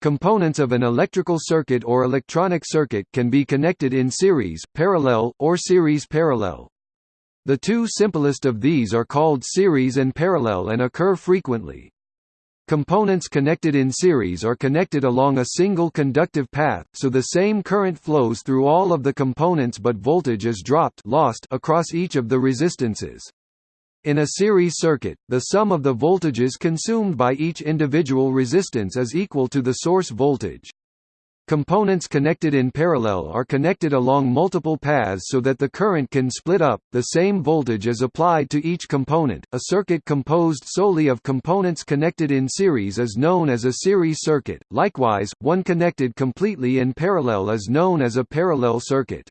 Components of an electrical circuit or electronic circuit can be connected in series, parallel, or series parallel. The two simplest of these are called series and parallel and occur frequently. Components connected in series are connected along a single conductive path, so the same current flows through all of the components but voltage is dropped lost across each of the resistances. In a series circuit, the sum of the voltages consumed by each individual resistance is equal to the source voltage. Components connected in parallel are connected along multiple paths so that the current can split up, the same voltage is applied to each component. A circuit composed solely of components connected in series is known as a series circuit, likewise, one connected completely in parallel is known as a parallel circuit.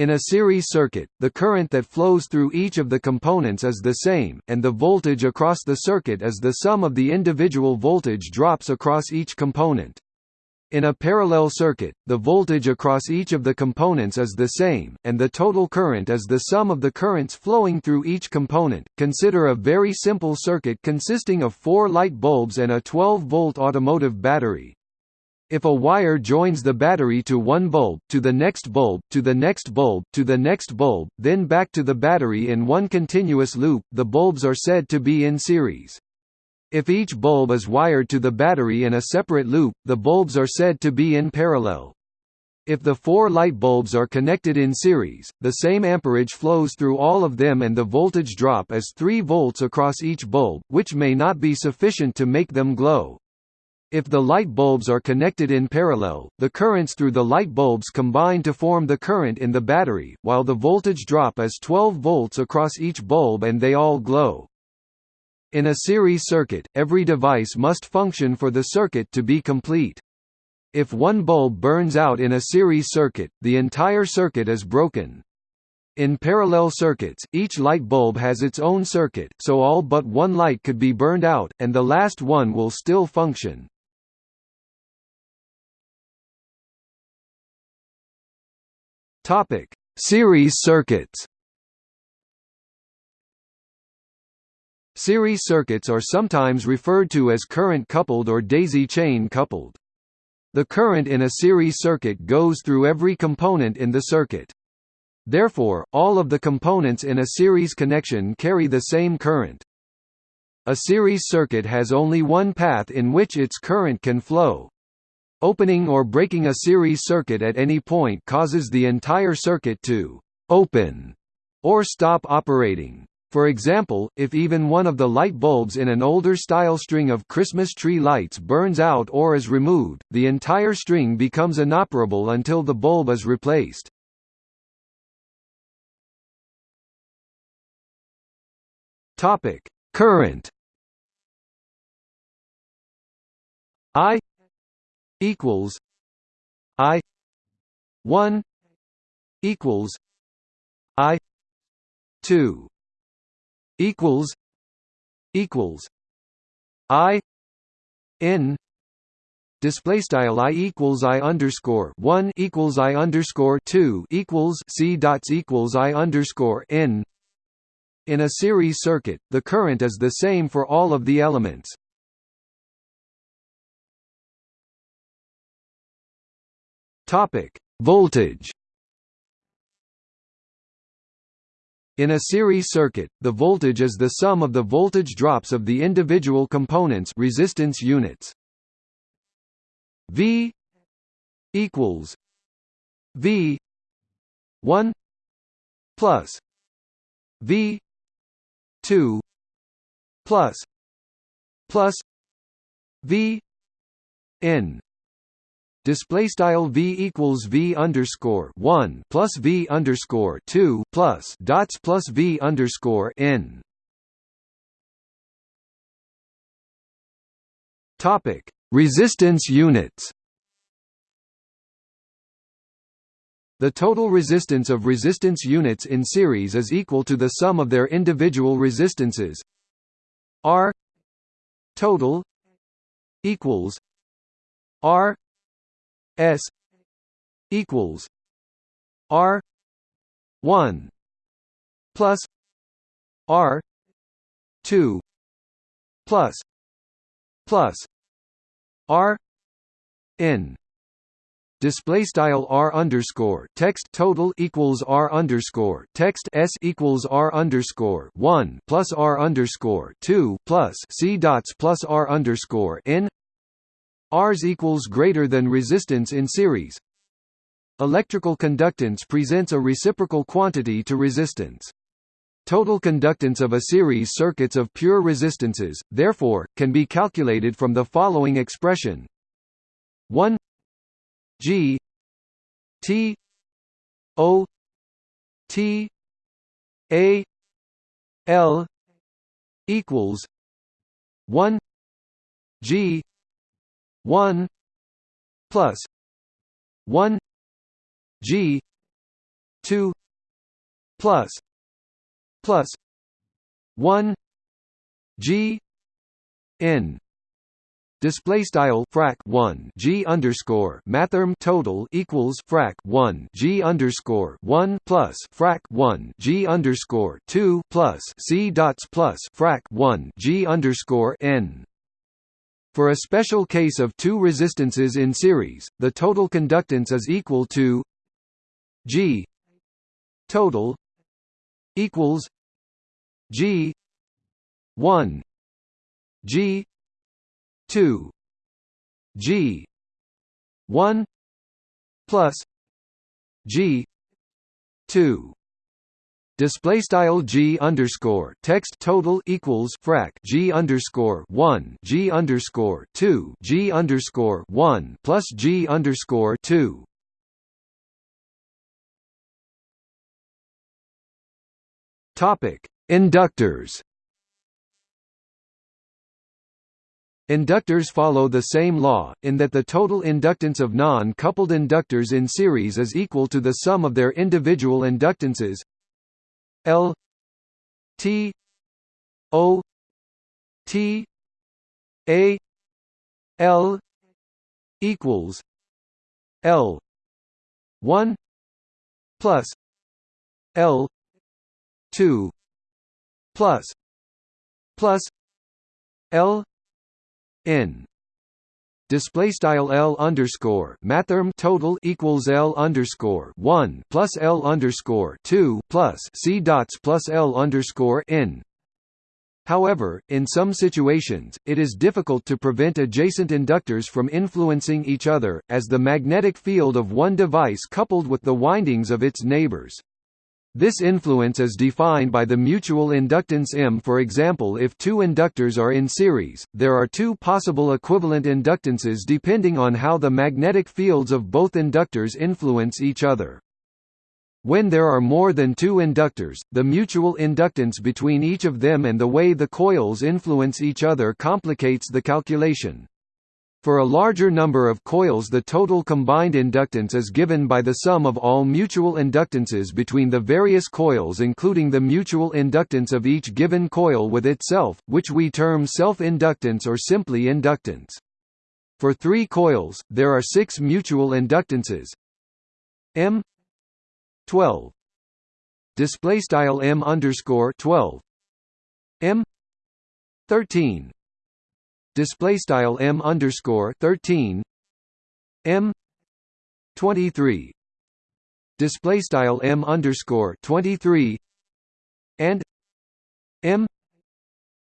In a series circuit, the current that flows through each of the components is the same, and the voltage across the circuit is the sum of the individual voltage drops across each component. In a parallel circuit, the voltage across each of the components is the same, and the total current is the sum of the currents flowing through each component. Consider a very simple circuit consisting of four light bulbs and a 12-volt automotive battery. If a wire joins the battery to one bulb, to the next bulb, to the next bulb, to the next bulb, then back to the battery in one continuous loop, the bulbs are said to be in series. If each bulb is wired to the battery in a separate loop, the bulbs are said to be in parallel. If the four light bulbs are connected in series, the same amperage flows through all of them and the voltage drop is 3 volts across each bulb, which may not be sufficient to make them glow. If the light bulbs are connected in parallel, the currents through the light bulbs combine to form the current in the battery, while the voltage drop is 12 volts across each bulb and they all glow. In a series circuit, every device must function for the circuit to be complete. If one bulb burns out in a series circuit, the entire circuit is broken. In parallel circuits, each light bulb has its own circuit, so all but one light could be burned out, and the last one will still function. Topic: Series circuits. Series circuits are sometimes referred to as current-coupled or daisy-chain coupled. The current in a series circuit goes through every component in the circuit. Therefore, all of the components in a series connection carry the same current. A series circuit has only one path in which its current can flow. Opening or breaking a series circuit at any point causes the entire circuit to «open» or stop operating. For example, if even one of the light bulbs in an older style string of Christmas tree lights burns out or is removed, the entire string becomes inoperable until the bulb is replaced. Topic: Current I equals I 1 equals I 2 equals equals I N display style I equals I underscore one equals I underscore two equals C dots equals I underscore N in a series circuit, the current is the same for all of the elements. Topic: Voltage. In a series circuit, the voltage is the sum of the voltage drops of the individual components resistance units. V equals V 1 plus V 2 plus plus V N display style v equals v underscore one plus v underscore two plus dots plus v underscore n. Topic: Resistance units. The total resistance of resistance units in series is equal to the sum of their individual resistances. R total equals R S equals R one plus R two plus plus R n. Display style r underscore text total equals r underscore text s equals r underscore one plus r underscore two plus c dots plus r underscore n Rs equals greater than resistance in series. Electrical conductance presents a reciprocal quantity to resistance. Total conductance of a series circuits of pure resistances, therefore, can be calculated from the following expression 1 G T O T A L equals one G one plus one G two plus plus one G N Display style frac one G underscore mathrm total equals frac one G underscore one plus frac one G underscore two plus C dots plus frac one G underscore N. For a special case of two resistances in series, the total conductance is equal to G total equals G one G two G one plus G two display style g underscore text total equals frac g underscore one g underscore two g underscore one plus g underscore two. Topic: Inductors. Inductors follow the same law, in that the total inductance of non-coupled inductors in series is equal to the sum of their individual inductances L T O T A L equals L one plus L two plus plus L n display style L underscore mathrm total equals L underscore one plus L underscore two plus C dots plus L underscore N. However, in some situations, it is difficult to prevent adjacent inductors from influencing each other, as the magnetic field of one device coupled with the windings of its neighbors. This influence is defined by the mutual inductance M. For example if two inductors are in series, there are two possible equivalent inductances depending on how the magnetic fields of both inductors influence each other. When there are more than two inductors, the mutual inductance between each of them and the way the coils influence each other complicates the calculation. For a larger number of coils the total combined inductance is given by the sum of all mutual inductances between the various coils including the mutual inductance of each given coil with itself, which we term self-inductance or simply inductance. For three coils, there are six mutual inductances. M 12 display style M underscore 12 M 13 display style m underscore 13 m 23 display style m underscore 23 and m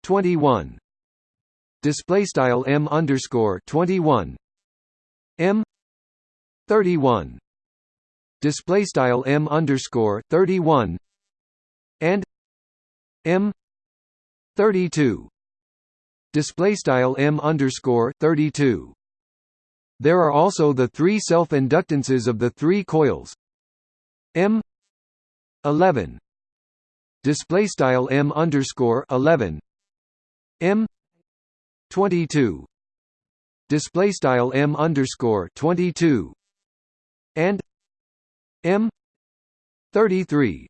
21 display style m underscore 21 m 31 display style m underscore 31 and m 32 display style m underscore 32. There are also the three self-inductances of the three coils. M 11 display style m underscore 11 m 22 display style m underscore 22 and m 33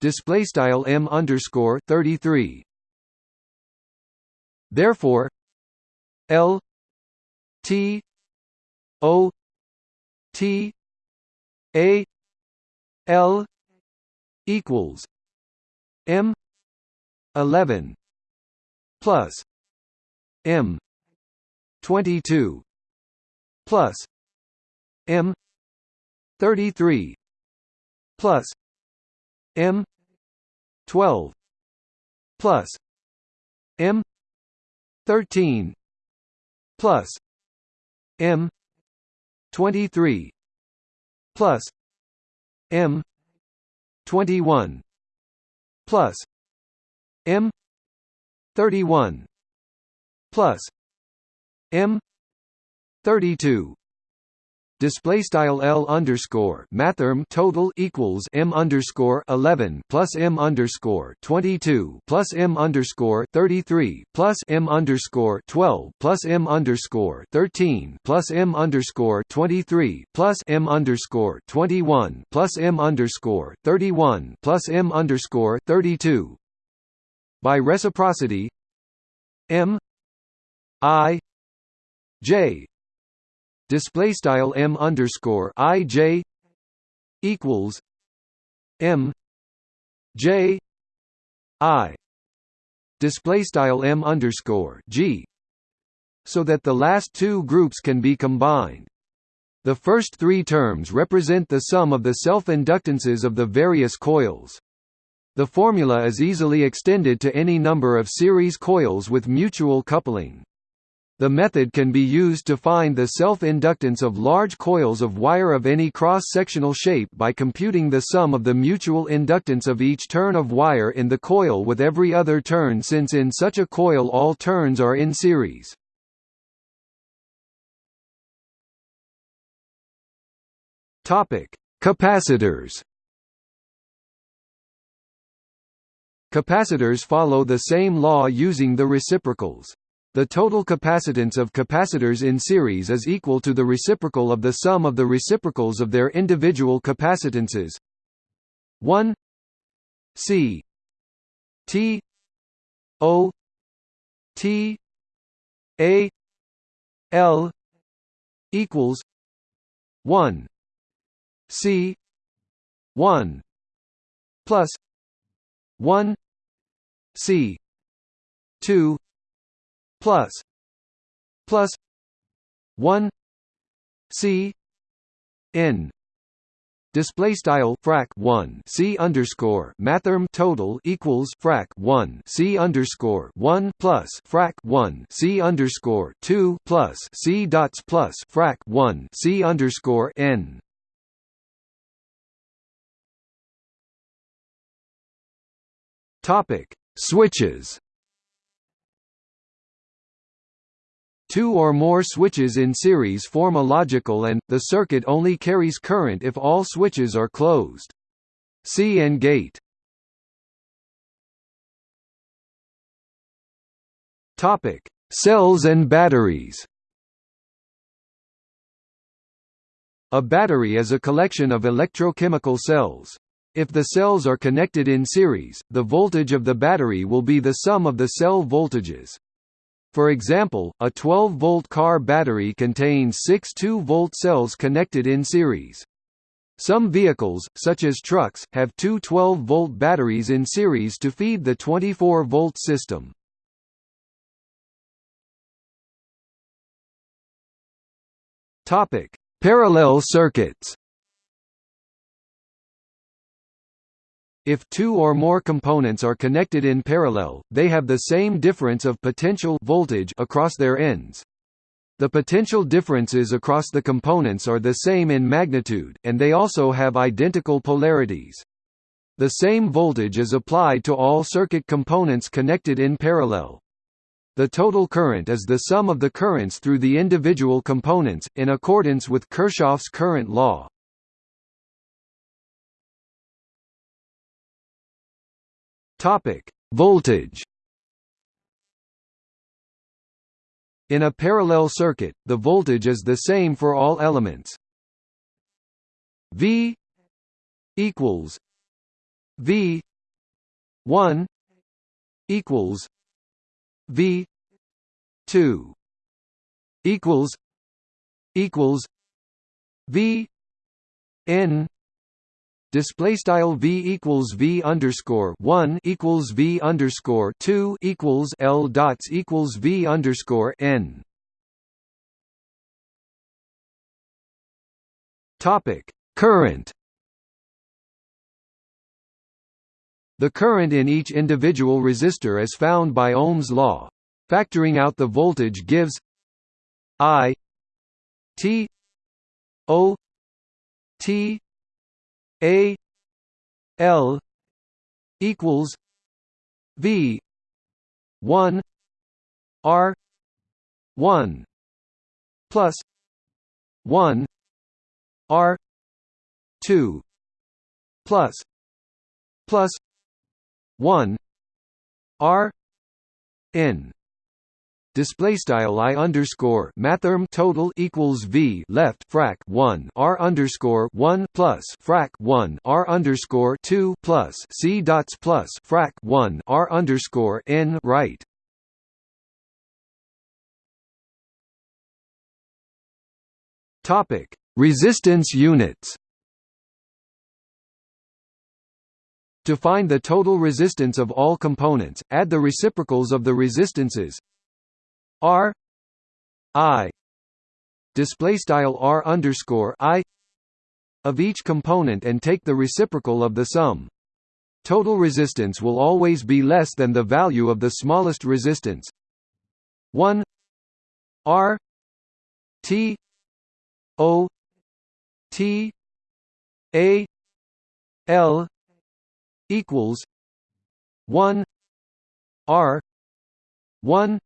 display style m underscore 33 Therefore, L T O T A L equals M eleven plus M twenty two plus M thirty three plus M twelve plus M thirteen plus M twenty three plus M twenty one plus M thirty one plus M thirty two display style L underscore mathrm total equals M underscore 11 plus M underscore 22 plus M underscore 33 plus M underscore 12 plus M underscore 13 plus M underscore 23 plus M underscore 21 plus M underscore 31 plus M underscore 32 by reciprocity M I J display style m underscore i j equals m j i display style m underscore g so that the last two groups can be combined. The first three terms represent the sum of the self-inductances of the various coils. The formula is easily extended to any number of series coils with mutual coupling. The method can be used to find the self-inductance of large coils of wire of any cross-sectional shape by computing the sum of the mutual inductance of each turn of wire in the coil with every other turn since in such a coil all turns are in series. Capacitors Capacitors follow the same law using the reciprocals. The total capacitance of capacitors in series is equal to the reciprocal of the sum of the reciprocals of their individual capacitances. 1 C T O T A L equals 1 C 1 plus 1 C 2 plus plus 1 c n. Display style frac 1 c underscore mathrm total equals frac 1 c underscore 1 plus frac 1 c underscore 2 plus c dots plus frac 1 c underscore n. Topic. Switches Two or more switches in series form a logical and, the circuit only carries current if all switches are closed. See and gate. Cells and batteries A battery is a collection of electrochemical cells. If the cells are connected in series, the voltage of the battery will be the sum of the cell voltages. For example, a 12-volt car battery contains six 2-volt cells connected in series. Some vehicles, such as trucks, have two 12-volt batteries in series to feed the 24-volt system. Parallel circuits If two or more components are connected in parallel, they have the same difference of potential voltage across their ends. The potential differences across the components are the same in magnitude, and they also have identical polarities. The same voltage is applied to all circuit components connected in parallel. The total current is the sum of the currents through the individual components, in accordance with Kirchhoff's current law. Topic: Voltage. In a parallel circuit, the voltage is the same for all elements. V equals V 1 equals V 2 equals equals V N display style v equals v underscore one equals v underscore two equals l dots equals v underscore n. Topic: Current. The current in each individual resistor is found by Ohm's law. Factoring out the voltage gives I T O T A L equals V one R one plus one R two plus plus one R N display style i underscore mathrm total equals v left frac 1 r underscore 1 plus frac 1 r underscore 2 plus c dots plus frac 1 r underscore n right. Topic resistance units. To find the total resistance of all components, add the reciprocals of the resistances R I display style R underscore I of each component and take the reciprocal of the sum. Total resistance will always be less than the value of the smallest resistance. 1 R T O T A L equals 1 R 1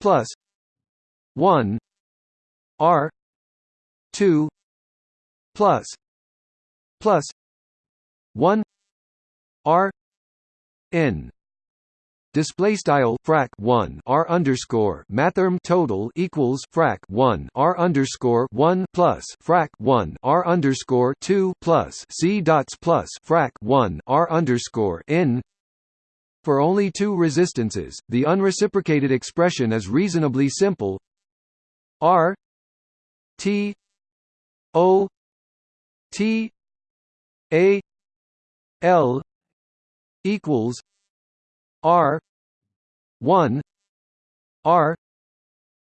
plus 1 r 2 plus plus 1 r n. Display style frac one r underscore mathrm total equals frac one r underscore one plus frac one r underscore two plus c dots plus frac one r underscore n for only two resistances, the unreciprocated expression is reasonably simple. R T O T A L equals R one R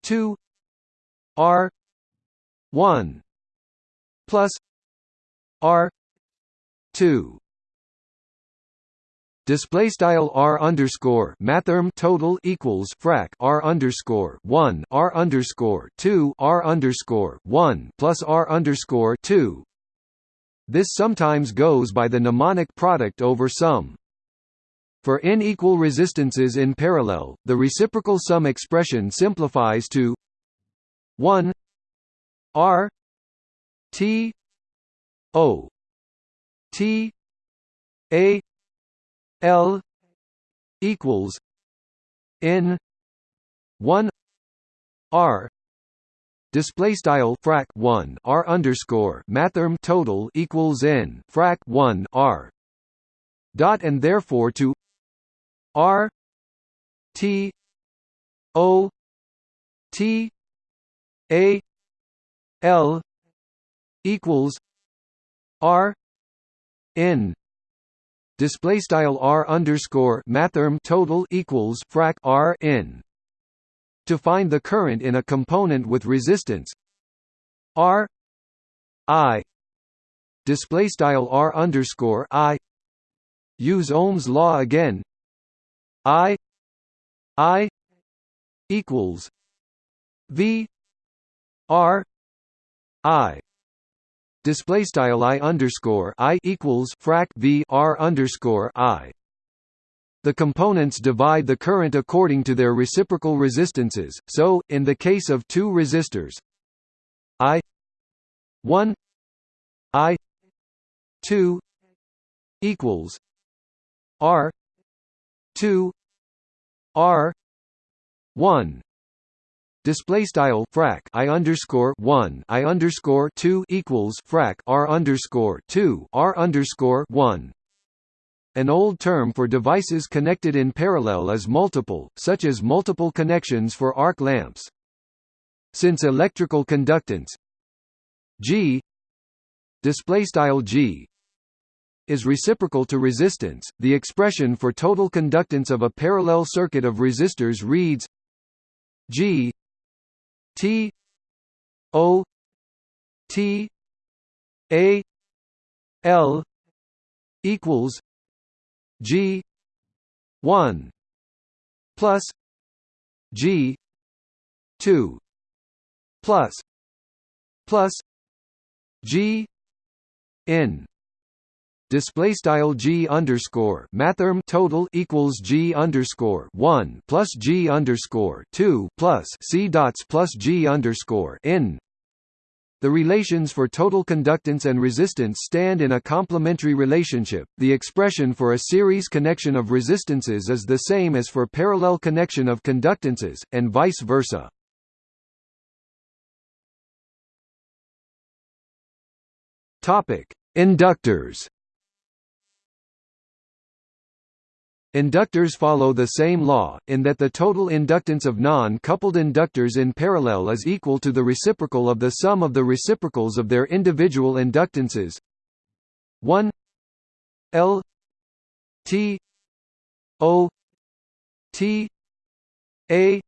two R one plus R two Display style r underscore mathrm total equals frac r underscore one r underscore two r underscore one plus r underscore two. This sometimes goes by the mnemonic product over sum. For n equal resistances in parallel, the reciprocal sum expression simplifies to one r t o t a L equals N one R. Display style frac 1 r underscore mathrm total equals n frac 1 r dot and therefore to r t o t a l equals r n display style r underscore mathrm total equals frac r n. To find the current in a component with resistance r i display style r underscore i use Ohm's law again i i equals v r i display style i underscore i equals frac v r underscore i. The components divide the current according to their reciprocal resistances. So, in the case of two resistors, I one I two equals R two R one display style frac i underscore one i underscore two equals frac r underscore two r underscore one. An old term for devices connected in parallel is multiple, such as multiple connections for arc lamps. Since electrical conductance G display style G is reciprocal to resistance, the expression for total conductance of a parallel circuit of resistors reads G T O T A L equals G one plus G two plus plus G N display style g underscore mathrm total equals g underscore one plus g underscore two plus c dots plus g underscore n. The relations for total conductance and resistance stand in a complementary relationship. The expression for a series connection of resistances is the same as for parallel connection of conductances, and vice versa. Topic: Inductors. Inductors follow the same law, in that the total inductance of non-coupled inductors in parallel is equal to the reciprocal of the sum of the reciprocals of their individual inductances. 1 L T O T A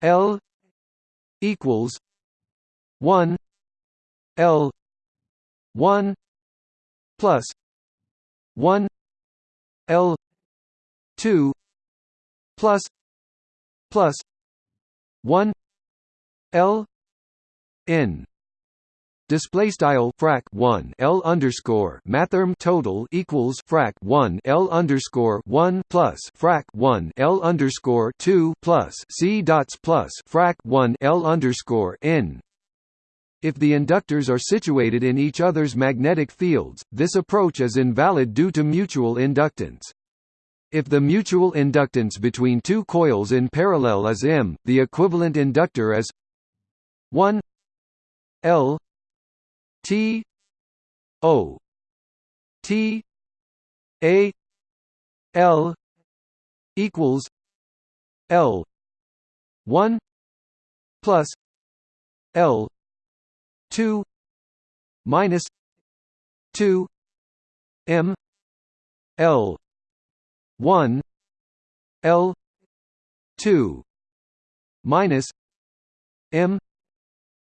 L equals 1 L 1 plus 1 L 2 plus plus 1 L N display style frac 1 L underscore mathrm total equals frac 1 L underscore 1 plus frac 1 L underscore 2 plus C dots plus frac 1 L underscore N if the inductors are situated in each other's magnetic fields, this approach is invalid due to mutual inductance. If the mutual inductance between two coils in parallel is M, the equivalent inductor is 1 L T O T A L equals L 1 plus L 2 minus 2 M L one L two minus M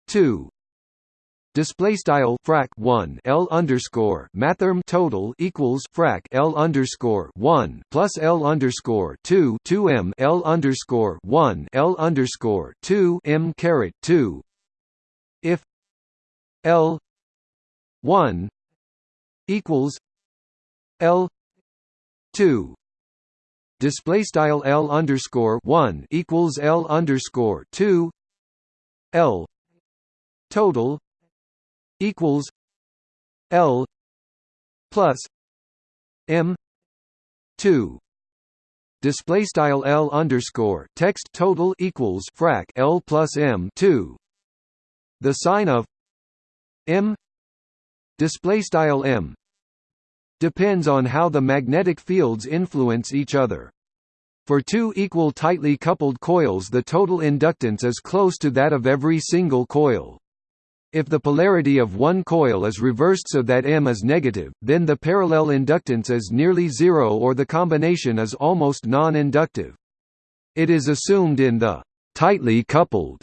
two. Display style frac 1 L underscore mathrm total equals frac L underscore 1 plus L underscore 2 2 M L underscore 1 L underscore 2 M caret 2 if L 1 equals L 2 display style L underscore one equals L underscore two L total equals L plus M two. Display style L underscore text total equals frac L plus M two. The sign of M display style M depends on how the magnetic fields influence each other. For two equal tightly coupled coils the total inductance is close to that of every single coil. If the polarity of one coil is reversed so that M is negative, then the parallel inductance is nearly zero or the combination is almost non-inductive. It is assumed in the tightly coupled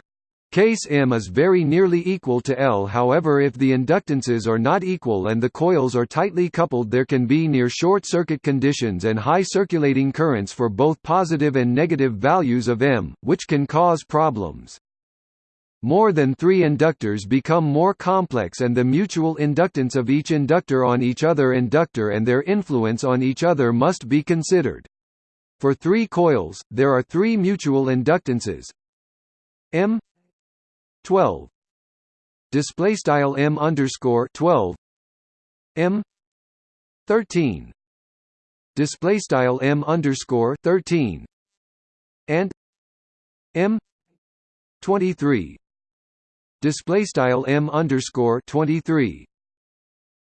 Case M is very nearly equal to L however if the inductances are not equal and the coils are tightly coupled there can be near short-circuit conditions and high circulating currents for both positive and negative values of M, which can cause problems. More than three inductors become more complex and the mutual inductance of each inductor on each other inductor and their influence on each other must be considered. For three coils, there are three mutual inductances M 12 display style m underscore 12 m 13 display style m underscore 13 and m 23 display style m underscore 23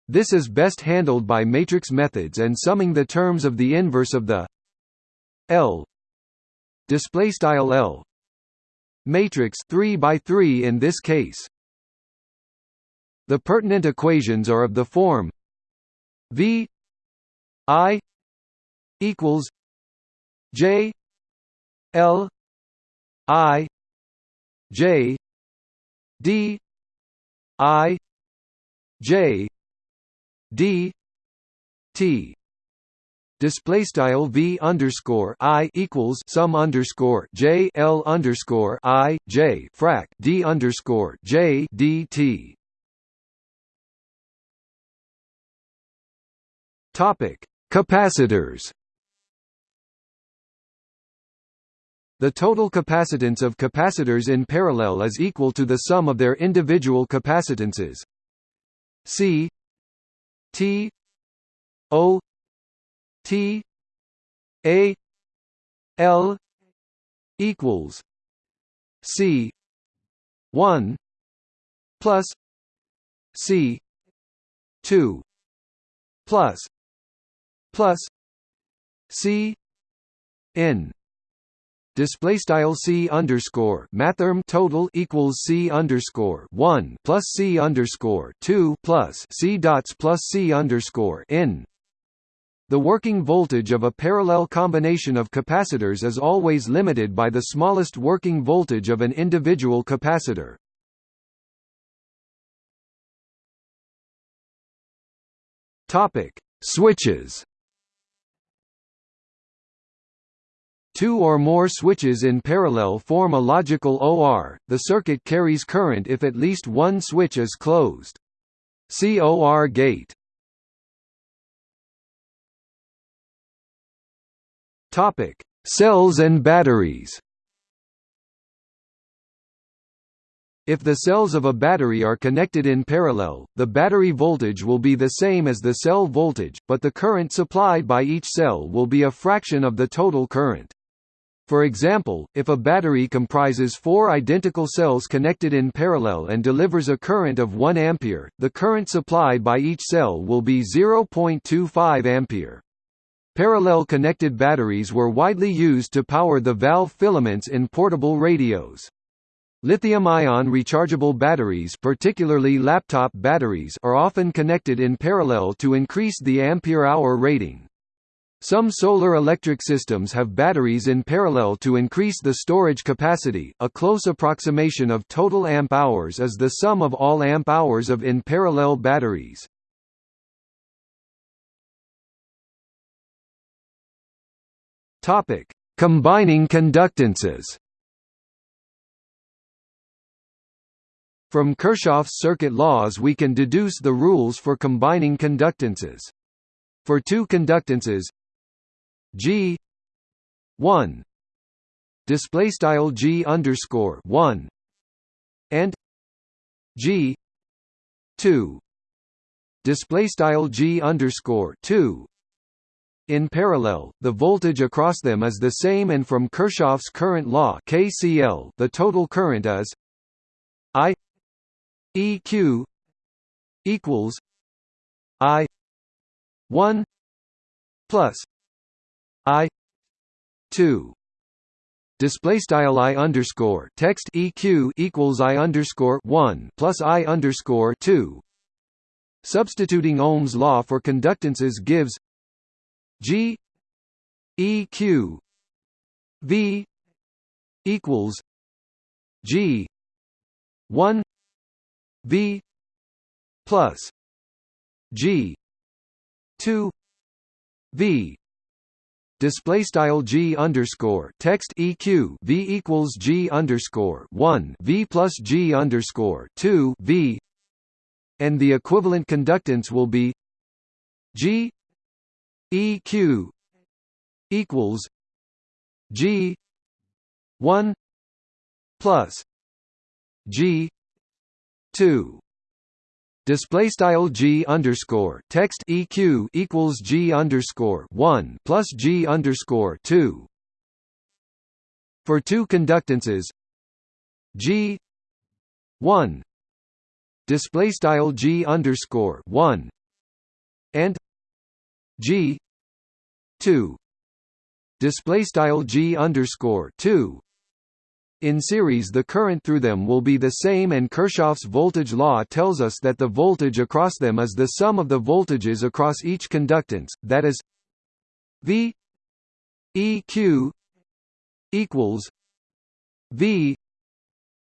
this is best handled by matrix methods and summing the terms of the inverse of the L. Display style L matrix 3 by 3 in this case. The pertinent equations are of the form V I equals J L I J D I J D T display style v underscore i equals sum underscore j l underscore i j frac d underscore j d t. Topic: Capacitors. The total capacitance of capacitors in parallel is equal to the sum of their individual capacitances. C T O T A L equals C one plus C two plus plus C N. Display style c underscore mathrm total equals c underscore one plus c underscore two plus c dots plus c underscore n the working voltage of a parallel combination of capacitors is always limited by the smallest working voltage of an individual capacitor. Topic: Switches. Two or more switches in parallel form a logical OR. The circuit carries current if at least one switch is closed. See OR gate. Topic: Cells and batteries. If the cells of a battery are connected in parallel, the battery voltage will be the same as the cell voltage, but the current supplied by each cell will be a fraction of the total current. For example, if a battery comprises four identical cells connected in parallel and delivers a current of 1 ampere, the current supplied by each cell will be 0.25 ampere. Parallel connected batteries were widely used to power the valve filaments in portable radios. Lithium-ion rechargeable batteries particularly laptop batteries are often connected in parallel to increase the ampere-hour rating. Some solar electric systems have batteries in parallel to increase the storage capacity. A close approximation of total amp hours is the sum of all amp hours of in parallel batteries. Topic: Combining conductances. From Kirchhoff's circuit laws we can deduce the rules for combining conductances. For two conductances G 1 display style G underscore 1 and G 2 display style G underscore 2 in parallel, the voltage across them is the same and from Kirchhoff's current law KCL, the total current is I EQ equals I 1 plus I 2 display style i underscore text eq equals i underscore one plus i underscore two. Substituting Ohm's law for conductances gives G E Q V equals G one V plus G two V. Display style g underscore text eq v equals g underscore one v plus g underscore two v, and the equivalent conductance will be g EQ equals G one plus G two. Display style G underscore text EQ equals G underscore one plus G underscore two. For two conductances G one. Display style G underscore one. And G 2 display style G underscore 2 in series the current through them will be the same and Kirchhoff's voltage law tells us that the voltage across them is the sum of the voltages across each conductance, that is V EQ equals V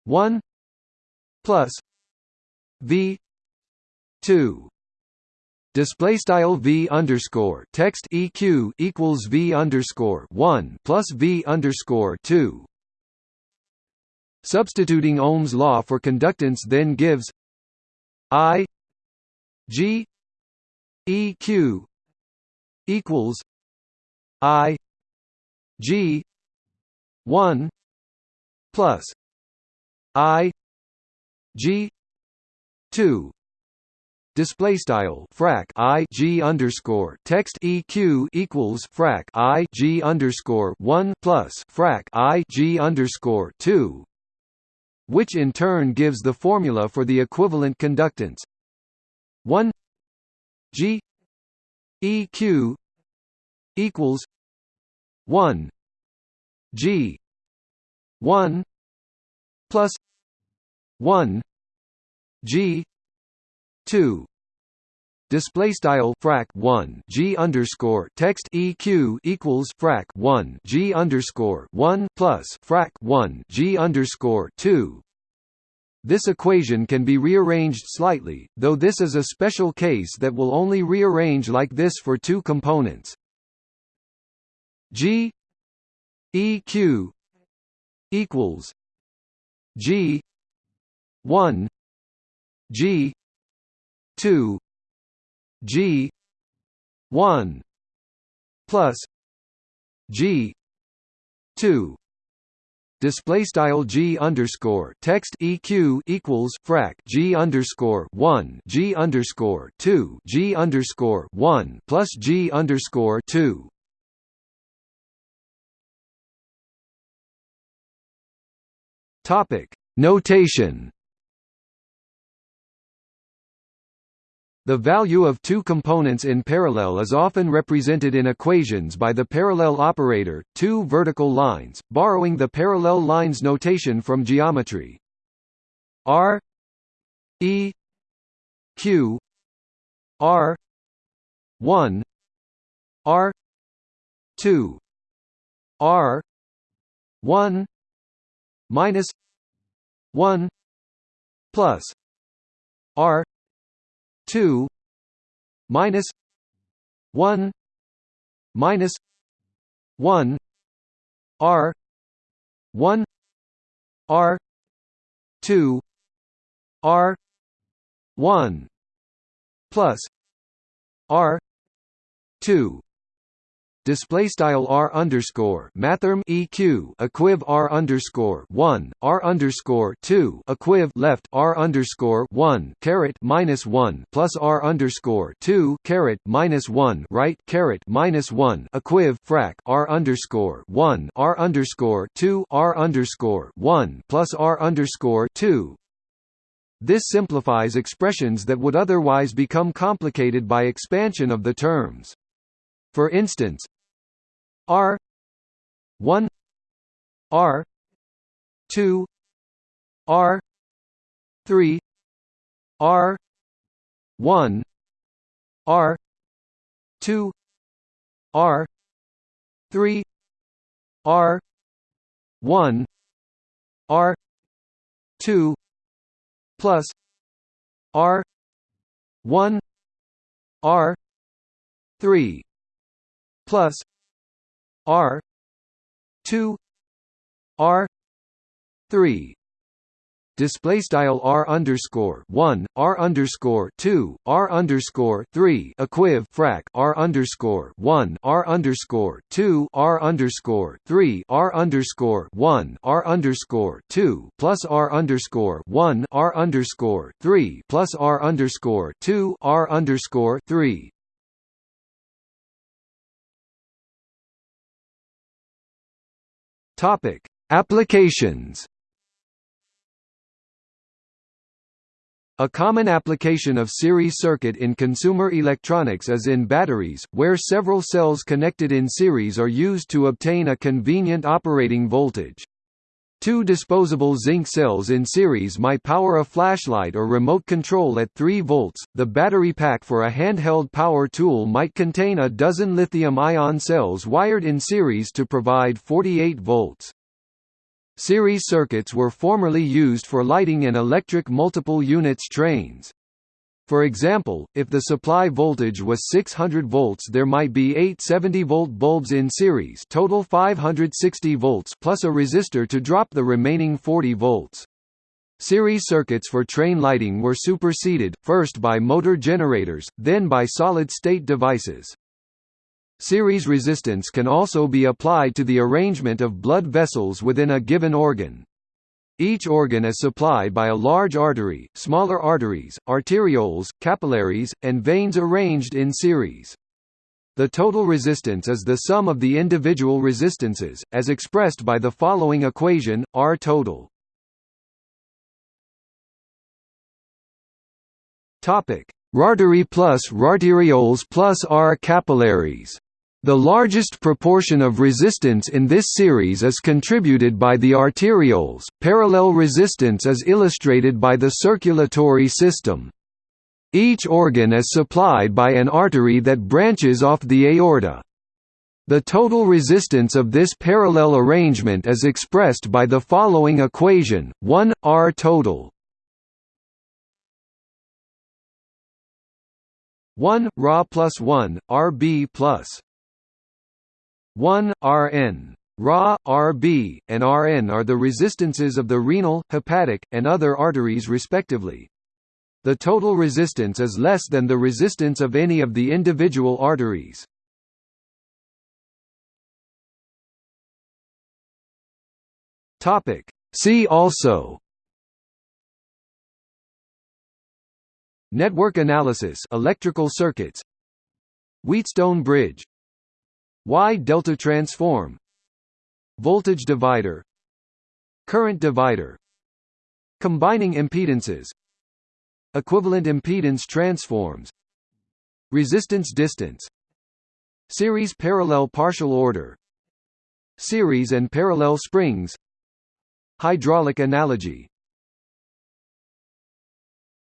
1 plus V 2 display style v underscore text eq equals v underscore 1 plus v underscore 2 substituting ohm's law for conductance then gives i g eq equals i g 1 plus i g 2 display style frac i g underscore text eq equals frac i g underscore one plus frac i g underscore two, which in turn gives the formula for the equivalent conductance. One g eq equals one g one plus one g 2 display style frac 1 g underscore text eq equals frac 1 g underscore 1 plus frac 1 g underscore 2 this equation can be rearranged slightly, though this is a special case that will only rearrange like this for two components. G EQ equals G one G two G one plus G two display style g underscore text eq equals frac g underscore one g underscore two g underscore one plus g underscore two. Topic notation. The value of two components in parallel is often represented in equations by the parallel operator, two vertical lines, borrowing the parallel lines notation from geometry. R E Q R 1 R 2 R 1 minus 1 plus R two minus one minus one R one R two R one plus R two display style r underscore mathrm eq equiv r underscore one r underscore two equiv left r underscore one caret minus one plus r underscore two caret minus one right caret minus one equiv frac r underscore one r underscore two r underscore one plus r underscore two this simplifies expressions that would otherwise become complicated by expansion of the terms. For instance, R one R two R three R one R two R three R one R two plus R one R three plus R two R three display style r underscore one r underscore two r underscore three equiv frac r underscore one r underscore two r underscore three r underscore one r underscore two plus r underscore one r underscore three plus r underscore two r underscore three Topic: Applications. A common application of series circuit in consumer electronics is in batteries, where several cells connected in series are used to obtain a convenient operating voltage. Two disposable zinc cells in series might power a flashlight or remote control at 3 volts. The battery pack for a handheld power tool might contain a dozen lithium-ion cells wired in series to provide 48 volts. Series circuits were formerly used for lighting in electric multiple units trains. For example, if the supply voltage was 600 volts there might be eight 70-volt bulbs in series total 560 volts plus a resistor to drop the remaining 40 volts. Series circuits for train lighting were superseded, first by motor generators, then by solid-state devices. Series resistance can also be applied to the arrangement of blood vessels within a given organ. Each organ is supplied by a large artery, smaller arteries, arterioles, capillaries, and veins arranged in series. The total resistance is the sum of the individual resistances, as expressed by the following equation, R total. Artery plus arterioles plus R capillaries the largest proportion of resistance in this series is contributed by the arterioles, parallel resistance is illustrated by the circulatory system. Each organ is supplied by an artery that branches off the aorta. The total resistance of this parallel arrangement is expressed by the following equation, 1, R total 1, Ra plus 1, Rb plus 1, Rn. Ra, Rb, and Rn are the resistances of the renal, hepatic, and other arteries respectively. The total resistance is less than the resistance of any of the individual arteries. See also Network analysis electrical circuits Wheatstone bridge Y-delta transform? Voltage divider. Current divider. Combining impedances. Equivalent impedance transforms. Resistance distance. Series parallel partial order. Series and parallel springs. Hydraulic analogy